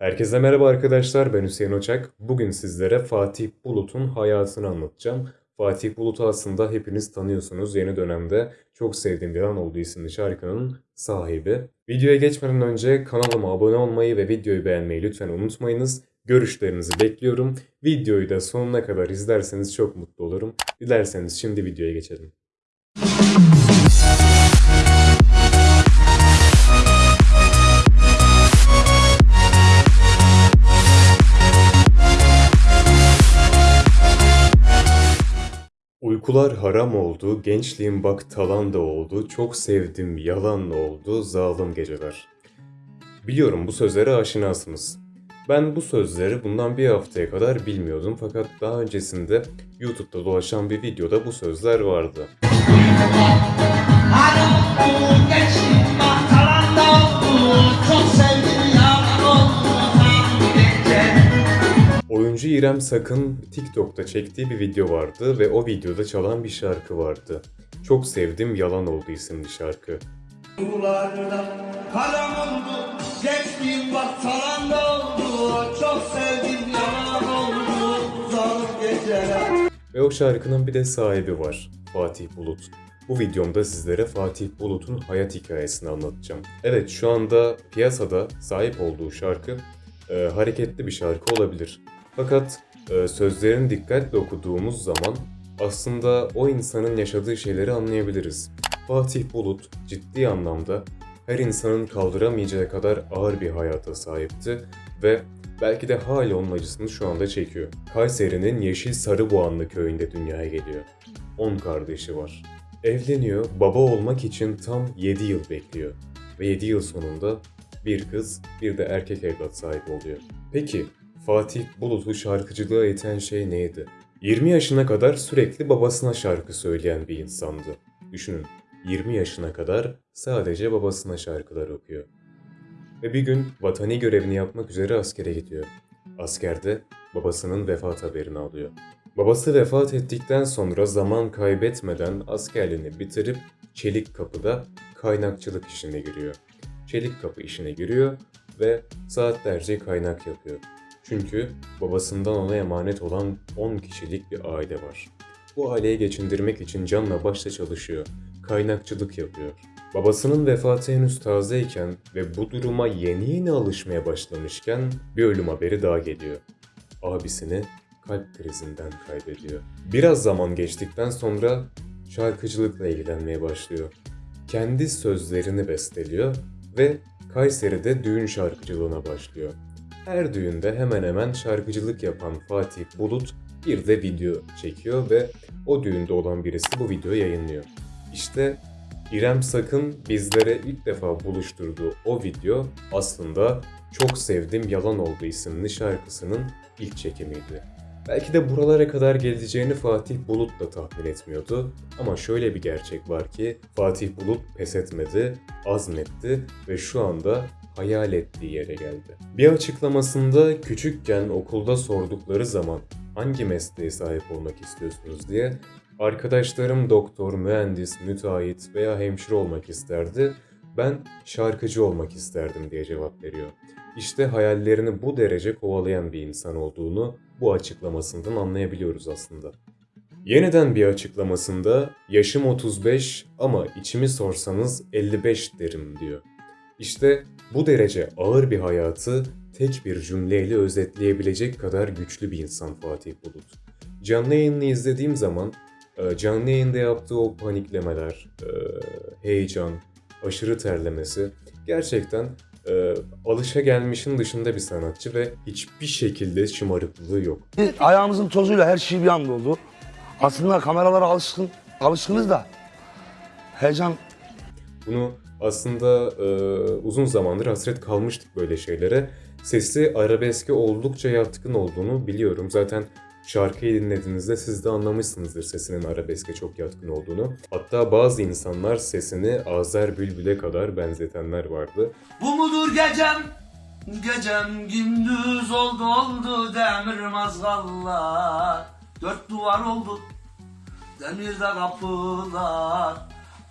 Herkese merhaba arkadaşlar, ben Hüseyin Oçak. Bugün sizlere Fatih Bulut'un hayatını anlatacağım. Fatih Bulut'u aslında hepiniz tanıyorsunuz. Yeni dönemde Çok Sevdiğim Bir An Oldu isimli şarkının sahibi. Videoya geçmeden önce kanalıma abone olmayı ve videoyu beğenmeyi lütfen unutmayınız. Görüşlerinizi bekliyorum. Videoyu da sonuna kadar izlerseniz çok mutlu olurum. Dilerseniz şimdi videoya geçelim. Uykular haram oldu, gençliğim bak talan da oldu, çok sevdim yalan oldu, zalim geceler. Biliyorum bu sözlere aşinasınız. Ben bu sözleri bundan bir haftaya kadar bilmiyordum fakat daha öncesinde YouTube'da dolaşan bir videoda bu sözler vardı. Oyuncu İrem Sakın TikTok'ta çektiği bir video vardı ve o videoda çalan bir şarkı vardı. Çok sevdim yalan oldu isimli şarkı. Yollarda haram oldu, gençliğim bak talan da oldu. Çok sevdim yalan oldu, zalim geceler. Ve o şarkının bir de sahibi var. Fatih Bulut. Bu videomda sizlere Fatih Bulut'un hayat hikayesini anlatacağım. Evet şu anda piyasada sahip olduğu şarkı e, hareketli bir şarkı olabilir. Fakat e, sözlerini dikkatle okuduğumuz zaman aslında o insanın yaşadığı şeyleri anlayabiliriz. Fatih Bulut ciddi anlamda her insanın kaldıramayacağı kadar ağır bir hayata sahipti ve belki de hala onun acısını şu anda çekiyor. Kayseri'nin Yeşil Sarıboğanlı köyünde dünyaya geliyor. 10 kardeşi var. Evleniyor, baba olmak için tam 7 yıl bekliyor. Ve 7 yıl sonunda bir kız, bir de erkek evlat sahibi oluyor. Peki, Fatih Bulut'u şarkıcılığa iten şey neydi? 20 yaşına kadar sürekli babasına şarkı söyleyen bir insandı. Düşünün, 20 yaşına kadar sadece babasına şarkılar okuyor. Ve bir gün vatani görevini yapmak üzere askere gidiyor. Askerde babasının vefat haberini alıyor. Babası vefat ettikten sonra zaman kaybetmeden askerliğini bitirip Çelik Kapı'da kaynakçılık işine giriyor. Çelik Kapı işine giriyor ve saatlerce kaynak yapıyor. Çünkü babasından ona emanet olan 10 kişilik bir aile var. Bu aileyi geçindirmek için canla başla çalışıyor. Kaynakçılık yapıyor. Babasının vefatı henüz tazeyken ve bu duruma yeni yeni alışmaya başlamışken bir ölüm haberi daha geliyor. Abisini kalp krizinden kaybediyor. Biraz zaman geçtikten sonra şarkıcılıkla ilgilenmeye başlıyor. Kendi sözlerini besteliyor ve Kayseri'de düğün şarkıcılığına başlıyor. Her düğünde hemen hemen şarkıcılık yapan Fatih Bulut bir de video çekiyor ve o düğünde olan birisi bu videoyu yayınlıyor. İşte İrem Sakın bizlere ilk defa buluşturduğu o video aslında Çok Sevdim Yalan Oldu isimli şarkısının ilk çekimiydi. Belki de buralara kadar geleceğini Fatih Bulut da tahmin etmiyordu. Ama şöyle bir gerçek var ki Fatih Bulut pes etmedi, azmetti ve şu anda hayal ettiği yere geldi. Bir açıklamasında küçükken okulda sordukları zaman hangi mesleğe sahip olmak istiyorsunuz diye arkadaşlarım doktor, mühendis, müteahhit veya hemşire olmak isterdi. Ben şarkıcı olmak isterdim diye cevap veriyor. İşte hayallerini bu derece kovalayan bir insan olduğunu bu açıklamasından anlayabiliyoruz aslında. Yeniden bir açıklamasında yaşım 35 ama içimi sorsanız 55 derim diyor. İşte bu derece ağır bir hayatı tek bir cümleyle özetleyebilecek kadar güçlü bir insan Fatih Bulut. Canlı yayını izlediğim zaman e, canlı yayında yaptığı o paniklemeler, e, heyecan, aşırı terlemesi gerçekten e, alışa gelmişin dışında bir sanatçı ve hiçbir şekilde şımarıklığı yok. Ayağımızın tozuyla her şey bir anda oldu. Aslında kameralara alışkın, alışkınız da heyecan Bunu aslında e, uzun zamandır hasret kalmıştık böyle şeylere. Sesi arabeske oldukça yatkın olduğunu biliyorum. Zaten şarkıyı dinlediğinizde siz de anlamışsınızdır sesinin arabeske çok yatkın olduğunu. Hatta bazı insanlar sesini Azer Bülbül'e kadar benzetenler vardı. Bu mudur gecem? Gecem gündüz oldu oldu demir mazgallar Dört duvar oldu demirde kapılar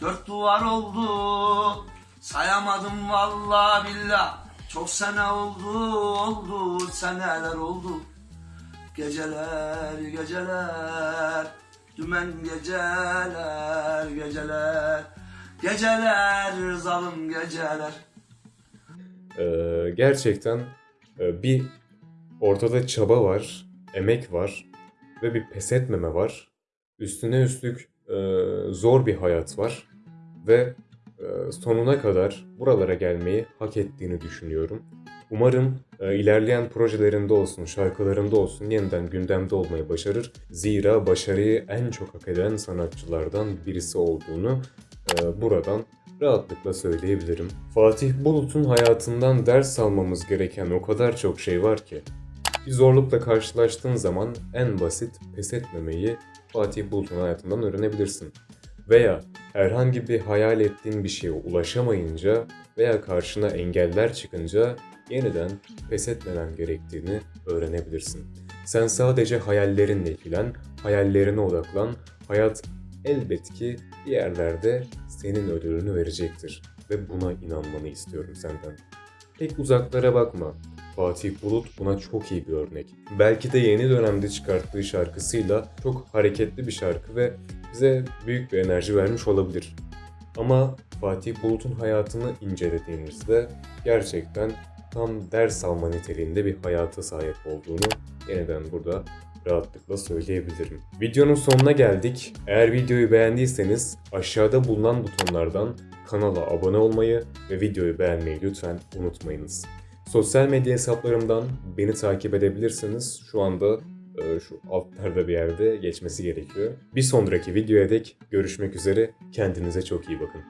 Dört duvar oldu. Sayamadım vallahi billah. Çok sene oldu oldu seneler oldu. Geceler geceler Dümen geceler geceler. Geceler zalim geceler. Ee, gerçekten e, bir ortada çaba var, emek var ve bir pes etmeme var. Üstüne üstlük e, zor bir hayat var ve e, sonuna kadar buralara gelmeyi hak ettiğini düşünüyorum. Umarım e, ilerleyen projelerinde olsun, şarkılarında olsun yeniden gündemde olmayı başarır. Zira başarıyı en çok hak eden sanatçılardan birisi olduğunu e, buradan rahatlıkla söyleyebilirim. Fatih Bulut'un hayatından ders almamız gereken o kadar çok şey var ki. Bir zorlukla karşılaştığın zaman en basit pes etmemeyi Fatih Bulut'un hayatından öğrenebilirsin. Veya herhangi bir hayal ettiğin bir şeye ulaşamayınca veya karşına engeller çıkınca yeniden pes etmemen gerektiğini öğrenebilirsin. Sen sadece hayallerinle ilgilen, hayallerine odaklan. Hayat elbet ki bir yerlerde senin ödülünü verecektir ve buna inanmanı istiyorum senden. Pek uzaklara bakma. Fatih Bulut buna çok iyi bir örnek. Belki de yeni dönemde çıkarttığı şarkısıyla çok hareketli bir şarkı ve bize büyük bir enerji vermiş olabilir. Ama Fatih Bulut'un hayatını incelediğimizde gerçekten tam ders alma niteliğinde bir hayata sahip olduğunu yeniden burada rahatlıkla söyleyebilirim. Videonun sonuna geldik. Eğer videoyu beğendiyseniz aşağıda bulunan butonlardan kanala abone olmayı ve videoyu beğenmeyi lütfen unutmayınız. Sosyal medya hesaplarımdan beni takip edebilirsiniz. Şu anda şu altlarda bir yerde geçmesi gerekiyor. Bir sonraki videoya dek görüşmek üzere. Kendinize çok iyi bakın.